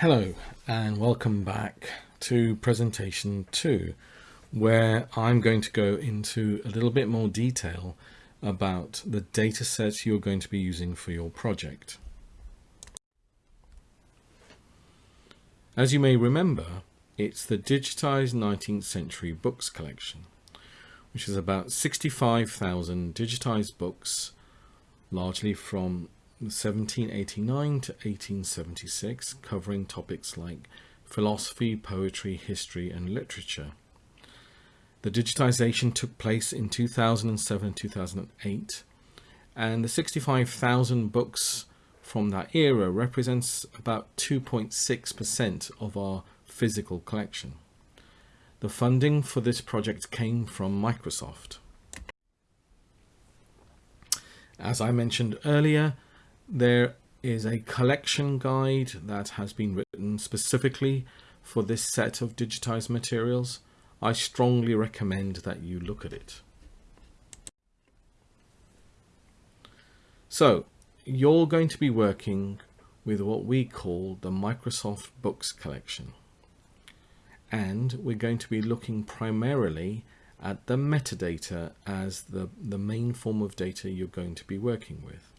Hello and welcome back to presentation 2 where I'm going to go into a little bit more detail about the data sets you're going to be using for your project. As you may remember, it's the digitized 19th century books collection, which is about 65,000 digitized books, largely from 1789 to 1876, covering topics like philosophy, poetry, history and literature. The digitization took place in 2007 and 2008 and the 65,000 books from that era represents about 2.6% of our physical collection. The funding for this project came from Microsoft. As I mentioned earlier, there is a collection guide that has been written specifically for this set of digitized materials. I strongly recommend that you look at it. So you're going to be working with what we call the Microsoft Books collection. And we're going to be looking primarily at the metadata as the, the main form of data you're going to be working with.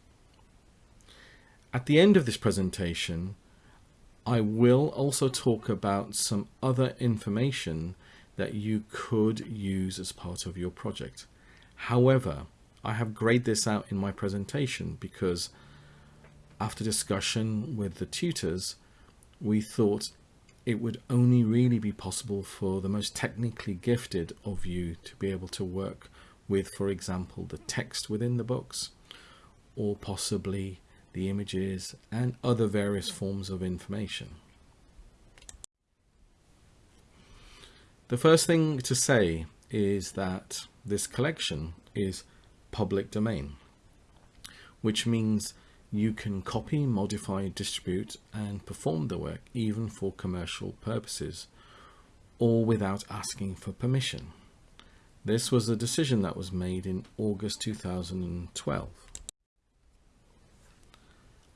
At the end of this presentation, I will also talk about some other information that you could use as part of your project. However, I have grayed this out in my presentation because after discussion with the tutors, we thought it would only really be possible for the most technically gifted of you to be able to work with, for example, the text within the books or possibly the images and other various forms of information. The first thing to say is that this collection is public domain, which means you can copy, modify, distribute and perform the work even for commercial purposes or without asking for permission. This was a decision that was made in August 2012.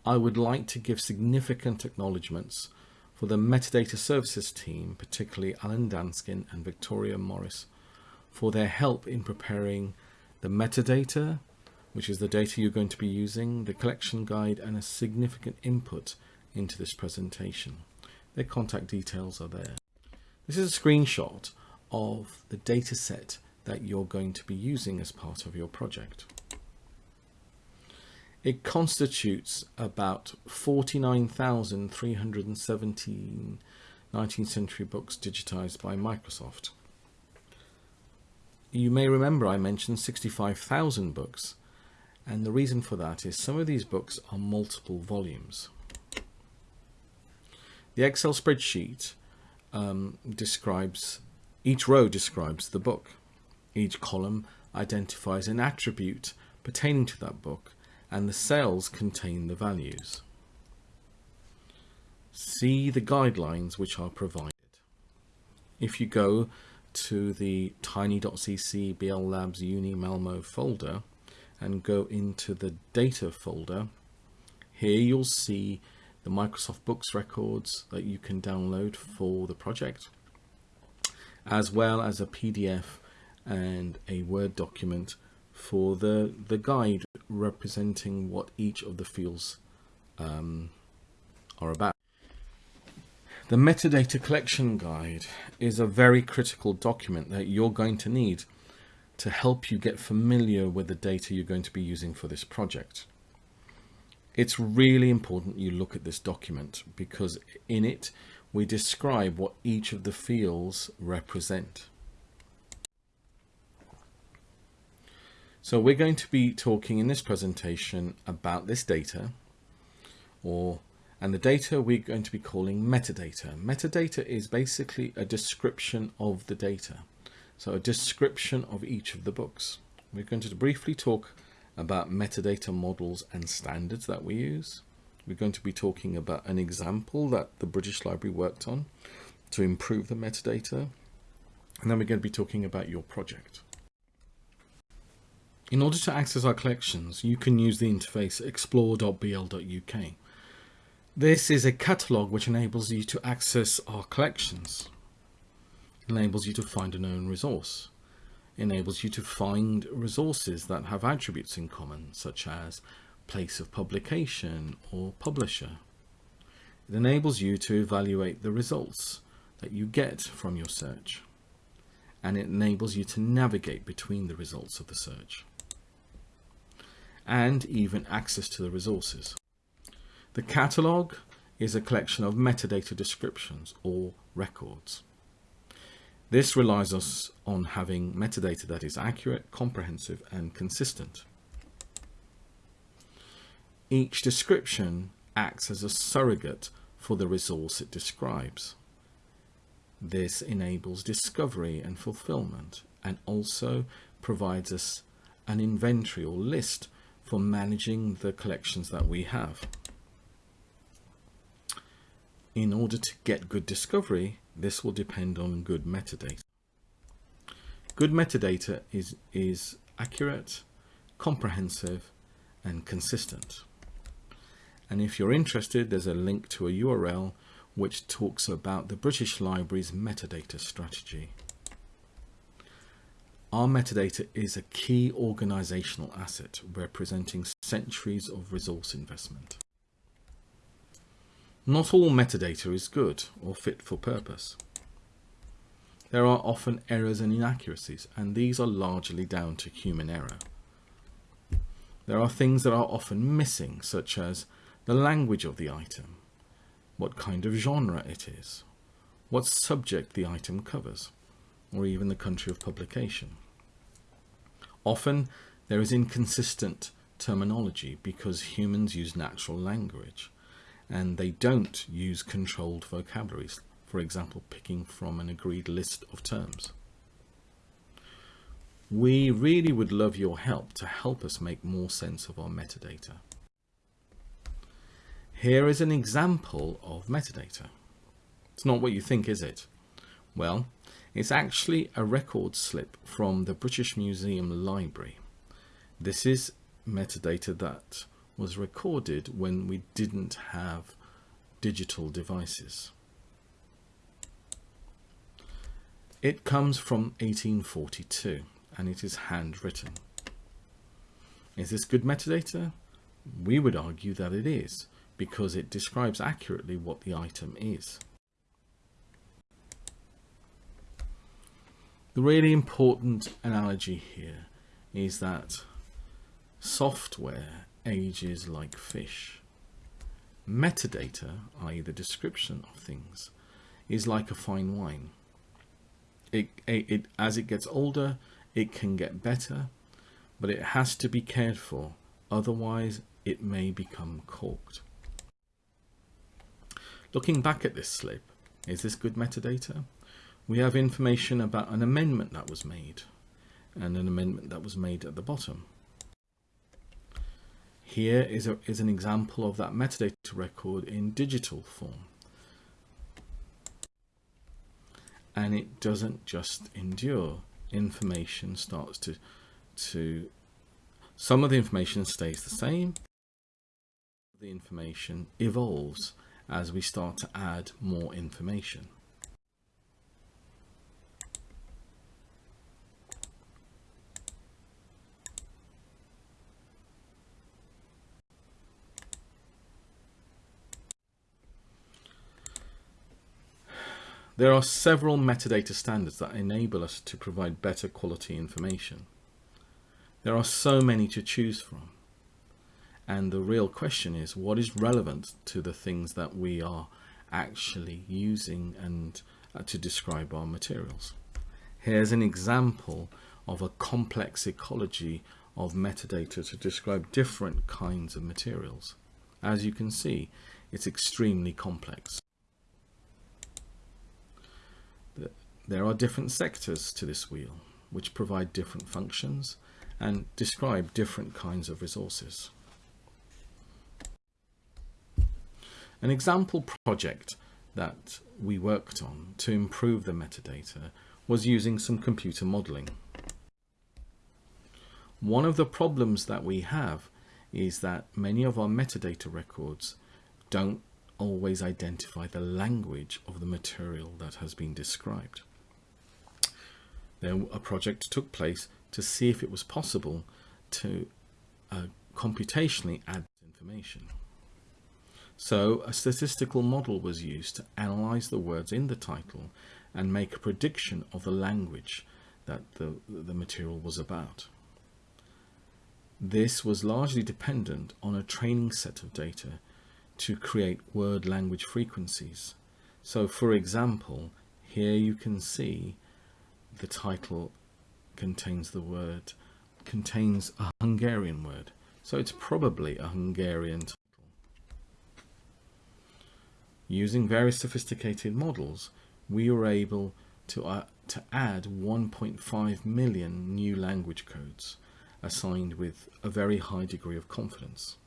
I would like to give significant acknowledgements for the metadata services team, particularly Alan Danskin and Victoria Morris, for their help in preparing the metadata, which is the data you're going to be using, the collection guide, and a significant input into this presentation. Their contact details are there. This is a screenshot of the data set that you're going to be using as part of your project. It constitutes about 49,317 19th century books digitized by Microsoft. You may remember I mentioned 65,000 books and the reason for that is some of these books are multiple volumes. The Excel spreadsheet um, describes, each row describes the book. Each column identifies an attribute pertaining to that book and the cells contain the values. See the guidelines which are provided. If you go to the tiny.cc BL Labs Uni Malmo folder and go into the data folder, here you'll see the Microsoft Books records that you can download for the project, as well as a PDF and a Word document for the, the guide representing what each of the fields um, are about. The metadata collection guide is a very critical document that you're going to need to help you get familiar with the data you're going to be using for this project. It's really important you look at this document because in it we describe what each of the fields represent. So we're going to be talking in this presentation about this data or and the data we're going to be calling metadata. Metadata is basically a description of the data. So a description of each of the books. We're going to briefly talk about metadata models and standards that we use. We're going to be talking about an example that the British Library worked on to improve the metadata. And then we're going to be talking about your project. In order to access our collections, you can use the interface explore.bl.uk. This is a catalogue which enables you to access our collections, enables you to find a known resource, enables you to find resources that have attributes in common, such as place of publication or publisher. It enables you to evaluate the results that you get from your search and it enables you to navigate between the results of the search and even access to the resources. The catalogue is a collection of metadata descriptions or records. This relies us on having metadata that is accurate, comprehensive and consistent. Each description acts as a surrogate for the resource it describes. This enables discovery and fulfillment and also provides us an inventory or list for managing the collections that we have. In order to get good discovery, this will depend on good metadata. Good metadata is, is accurate, comprehensive, and consistent. And if you're interested, there's a link to a URL which talks about the British Library's metadata strategy. Our metadata is a key organisational asset representing centuries of resource investment. Not all metadata is good or fit for purpose. There are often errors and inaccuracies, and these are largely down to human error. There are things that are often missing, such as the language of the item, what kind of genre it is, what subject the item covers, or even the country of publication. Often there is inconsistent terminology because humans use natural language and they don't use controlled vocabularies, for example, picking from an agreed list of terms. We really would love your help to help us make more sense of our metadata. Here is an example of metadata. It's not what you think, is it? Well, it's actually a record slip from the British Museum Library. This is metadata that was recorded when we didn't have digital devices. It comes from 1842 and it is handwritten. Is this good metadata? We would argue that it is because it describes accurately what the item is. The really important analogy here is that software ages like fish. Metadata, i.e. the description of things, is like a fine wine. It, it, it, as it gets older, it can get better, but it has to be cared for, otherwise it may become corked. Looking back at this slip, is this good metadata? We have information about an amendment that was made and an amendment that was made at the bottom. Here is, a, is an example of that metadata record in digital form. And it doesn't just endure. Information starts to, to some of the information stays the same. The information evolves as we start to add more information. There are several metadata standards that enable us to provide better quality information. There are so many to choose from. And the real question is what is relevant to the things that we are actually using and uh, to describe our materials. Here's an example of a complex ecology of metadata to describe different kinds of materials. As you can see, it's extremely complex. There are different sectors to this wheel, which provide different functions and describe different kinds of resources. An example project that we worked on to improve the metadata was using some computer modeling. One of the problems that we have is that many of our metadata records don't always identify the language of the material that has been described. Then a project took place to see if it was possible to uh, computationally add information. So a statistical model was used to analyze the words in the title and make a prediction of the language that the, the material was about. This was largely dependent on a training set of data to create word language frequencies. So for example, here you can see the title contains the word, contains a Hungarian word. So it's probably a Hungarian title. Using very sophisticated models, we were able to, uh, to add 1.5 million new language codes assigned with a very high degree of confidence.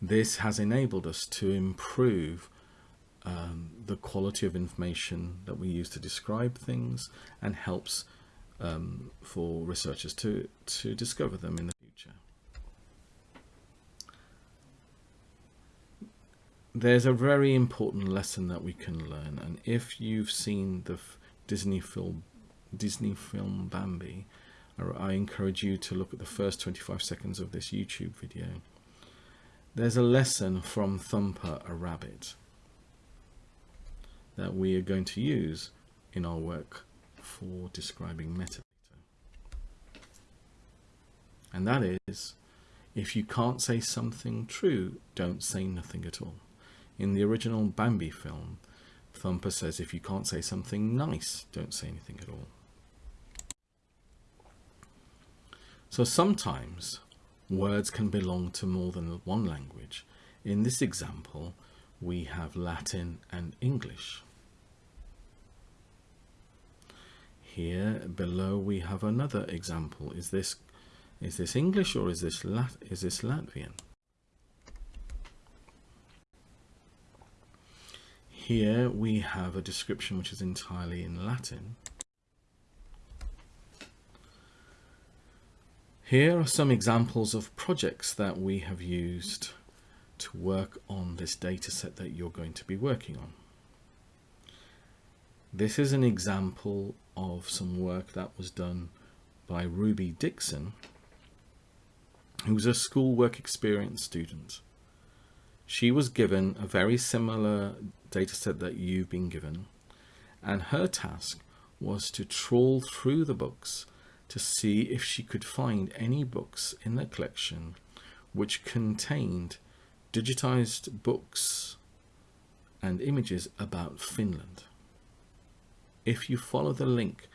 This has enabled us to improve um, the quality of information that we use to describe things and helps um, for researchers to, to discover them in the future. There's a very important lesson that we can learn and if you've seen the Disney film Disney film Bambi I encourage you to look at the first 25 seconds of this YouTube video. There's a lesson from Thumper a Rabbit that we are going to use in our work for describing metadata. And that is, if you can't say something true, don't say nothing at all. In the original Bambi film, Thumper says if you can't say something nice, don't say anything at all. So sometimes words can belong to more than one language. In this example, we have Latin and English. Here below we have another example. Is this is this English or is this Lat is this Latvian? Here we have a description which is entirely in Latin. Here are some examples of projects that we have used to work on this data set that you're going to be working on. This is an example of some work that was done by Ruby Dixon, who was a school work experience student. She was given a very similar data set that you've been given, and her task was to trawl through the books to see if she could find any books in the collection which contained digitized books and images about Finland. If you follow the link,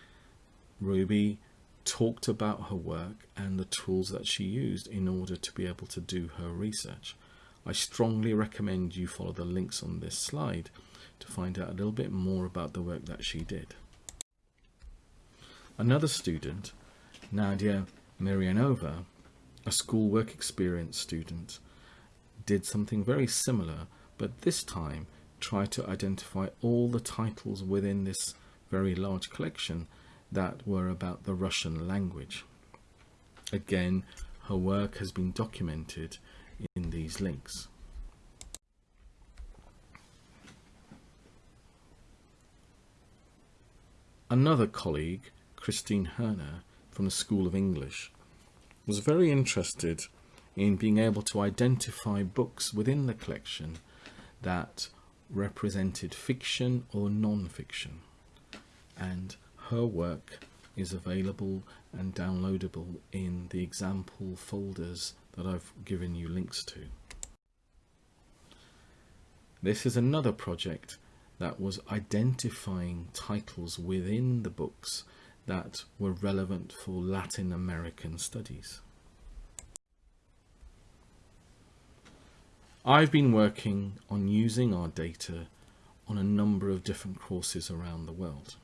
Ruby talked about her work and the tools that she used in order to be able to do her research. I strongly recommend you follow the links on this slide to find out a little bit more about the work that she did. Another student Nadia Mirianova, a school work experience student, did something very similar, but this time tried to identify all the titles within this very large collection that were about the Russian language. Again, her work has been documented in these links. Another colleague, Christine Herner, from the School of English, was very interested in being able to identify books within the collection that represented fiction or non-fiction and her work is available and downloadable in the example folders that I've given you links to. This is another project that was identifying titles within the books that were relevant for Latin American studies. I've been working on using our data on a number of different courses around the world.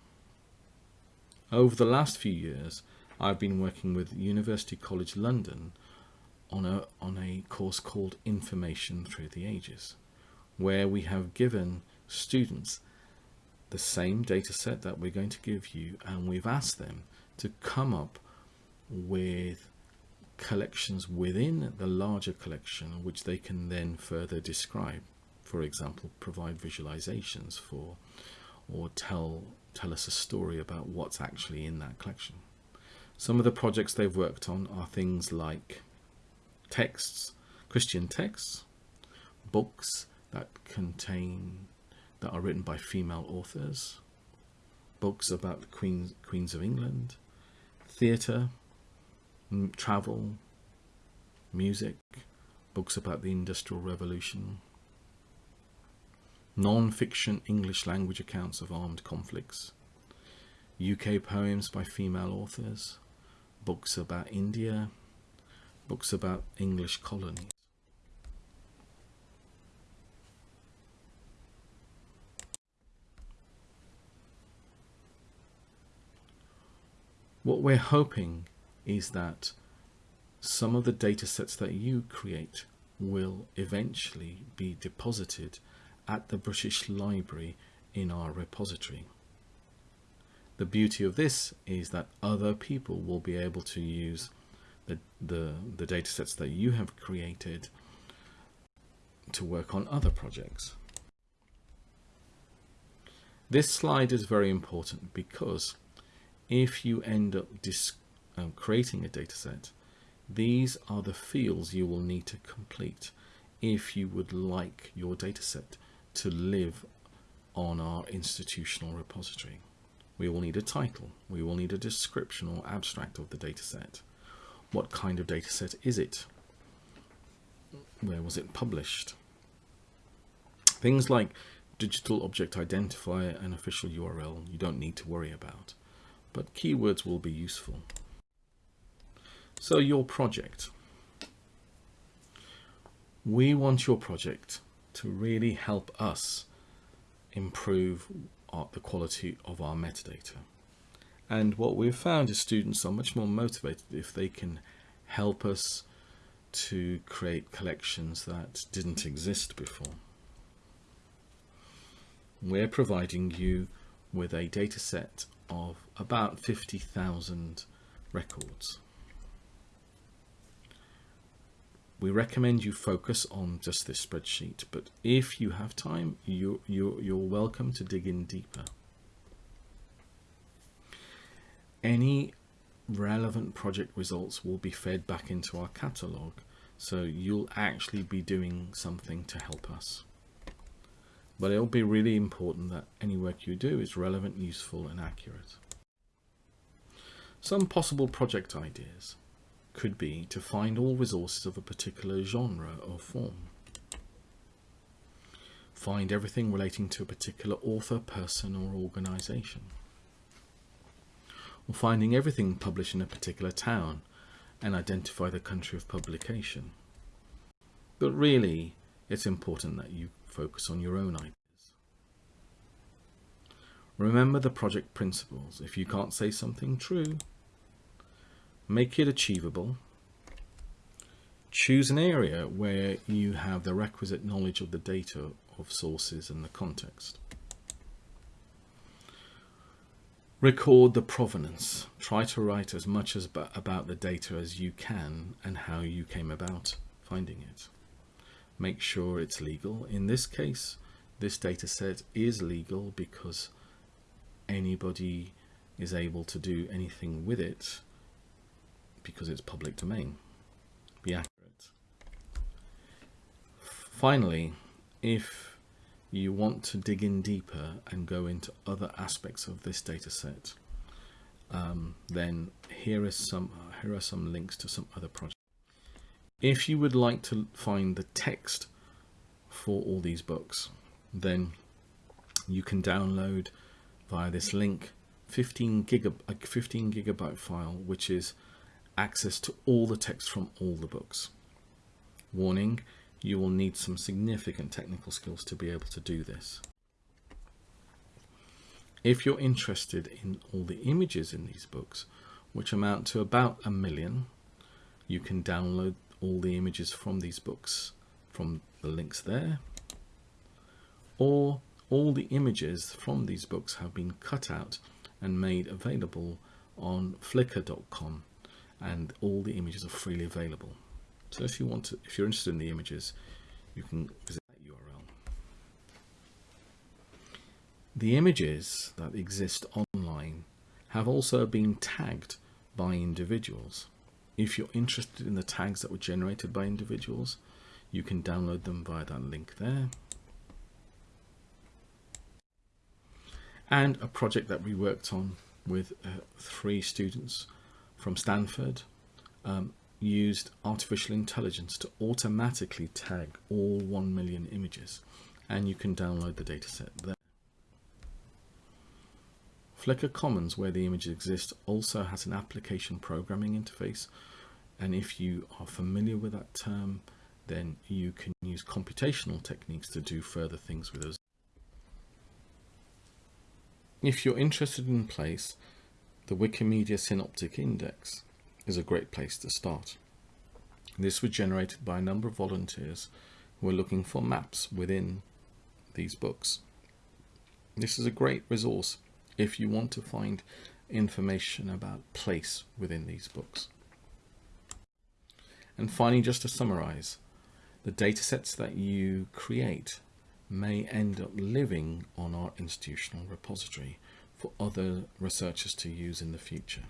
Over the last few years, I've been working with University College London on a, on a course called Information Through the Ages, where we have given students the same data set that we're going to give you and we've asked them to come up with collections within the larger collection which they can then further describe. For example provide visualizations for or tell tell us a story about what's actually in that collection. Some of the projects they've worked on are things like texts christian texts books that contain that are written by female authors books about the queens queens of england theatre travel, music, books about the Industrial Revolution, non-fiction English language accounts of armed conflicts, UK poems by female authors, books about India, books about English colonies. What we're hoping is that some of the data sets that you create will eventually be deposited at the British Library in our repository. The beauty of this is that other people will be able to use the, the, the data sets that you have created to work on other projects. This slide is very important because if you end up um, creating a dataset, these are the fields you will need to complete if you would like your dataset to live on our institutional repository. We will need a title, we will need a description or abstract of the dataset. What kind of dataset is it? Where was it published? Things like digital object identifier and official URL you don't need to worry about, but keywords will be useful. So your project. We want your project to really help us improve our, the quality of our metadata. And what we've found is students are much more motivated if they can help us to create collections that didn't exist before. We're providing you with a data set of about 50,000 records. We recommend you focus on just this spreadsheet but if you have time you, you you're welcome to dig in deeper. Any relevant project results will be fed back into our catalog so you'll actually be doing something to help us. But it'll be really important that any work you do is relevant useful and accurate. Some possible project ideas could be to find all resources of a particular genre or form. Find everything relating to a particular author, person or organisation. Or finding everything published in a particular town and identify the country of publication. But really, it's important that you focus on your own ideas. Remember the project principles. If you can't say something true, make it achievable. Choose an area where you have the requisite knowledge of the data of sources and the context. Record the provenance. Try to write as much as about the data as you can and how you came about finding it. Make sure it's legal. In this case this data set is legal because anybody is able to do anything with it because it's public domain. Be accurate. Finally, if you want to dig in deeper and go into other aspects of this data set, um, then here is some here are some links to some other projects. If you would like to find the text for all these books, then you can download via this link 15 gigab a 15 gigabyte file, which is access to all the text from all the books. Warning, you will need some significant technical skills to be able to do this. If you're interested in all the images in these books, which amount to about a million, you can download all the images from these books from the links there, or all the images from these books have been cut out and made available on flickr.com and all the images are freely available. So if you want to, if you're interested in the images, you can visit that URL. The images that exist online have also been tagged by individuals. If you're interested in the tags that were generated by individuals, you can download them via that link there. And a project that we worked on with uh, three students from Stanford um, used artificial intelligence to automatically tag all 1 million images and you can download the dataset there. Flickr Commons, where the images exist, also has an application programming interface and if you are familiar with that term then you can use computational techniques to do further things with those. If you're interested in place, the Wikimedia Synoptic Index is a great place to start. This was generated by a number of volunteers who were looking for maps within these books. This is a great resource if you want to find information about place within these books. And finally, just to summarize, the datasets that you create may end up living on our institutional repository for other researchers to use in the future.